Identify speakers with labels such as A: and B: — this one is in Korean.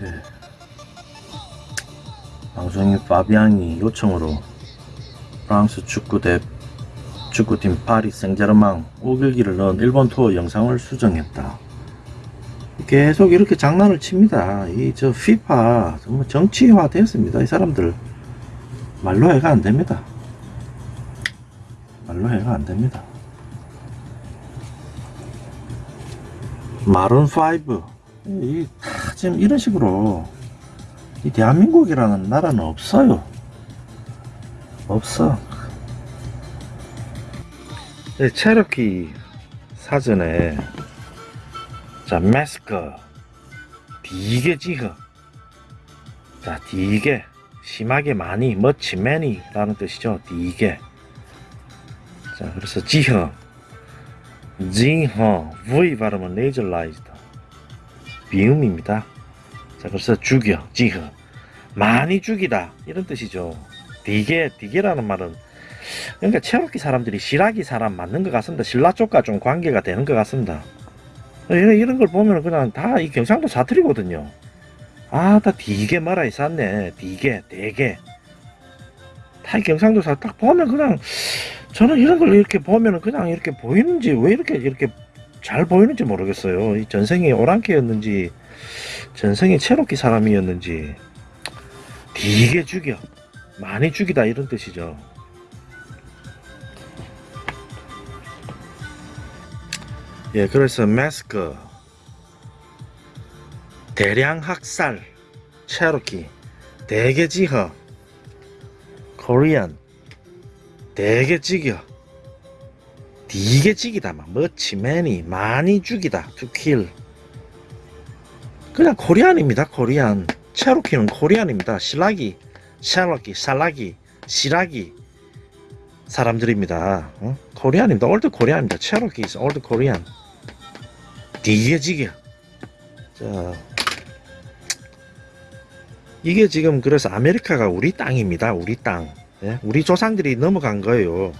A: 예. 방송인 파비앙이 요청으로 프랑스 축구대 축구팀 파리 생제르맹 오길기를 넣은 일본 투어 영상을 수정했다. 계속 이렇게 장난을 칩니다. 이저 피파 정말 정치화 되었습니다. 이 사람들 말로 해가 안 됩니다. 말로 해가 안 됩니다. 마룬 5 이, 다 지금 이런 식으로 이 대한민국이라는 나라는 없어요. 없어. 이 체르키 사전에 자 마스크 디게 지허 자 디게 심하게 많이 much many 라는 뜻이죠. 디게. 자 그래서 지허. 지허 V 발음은 nasalized 비음입니다. 자 그래서 죽여 지허 많이 죽이다. 이런 뜻이죠. 디게 디게라는 말은 그러니까 체로키 사람들이 시라기 사람 맞는 것 같습니다. 신라 쪽과 좀 관계가 되는 것 같습니다. 이런, 걸 보면 그냥 다 이 경상도 사투리거든요. 아 다 디게 말아 있었네. 디게 대게. 다 이 경상도 사딱 보면 그냥 저는 이런 걸 이렇게 보면 그냥 이렇게 보이는지 왜 이렇게 이렇게 잘 보이는지 모르겠어요. 이 전생이 오랑캐였는지 전생이 체로키 사람이었는지. 디게 죽여. 많이 죽이다 이런 뜻이죠. 예 그래서 마스크. 대량 학살. 체로키 대개지허. 코리안. 대개지겨 디게지기다. 막 머치맨이 많이 죽이다. 투킬 그냥 코리안입니다 코리안. 체로키는 코리안입니다. 실라기 샬라기 살라기 시라기. 사람들입니다. 어? 코리안입니다. 올드 코리안입니다. 체로키 is 올드 코리안 디게지겨. 자. 이게 지금 그래서 아메리카가 우리 땅입니다 우리 땅. 예? 우리 조상들이 넘어간 거예요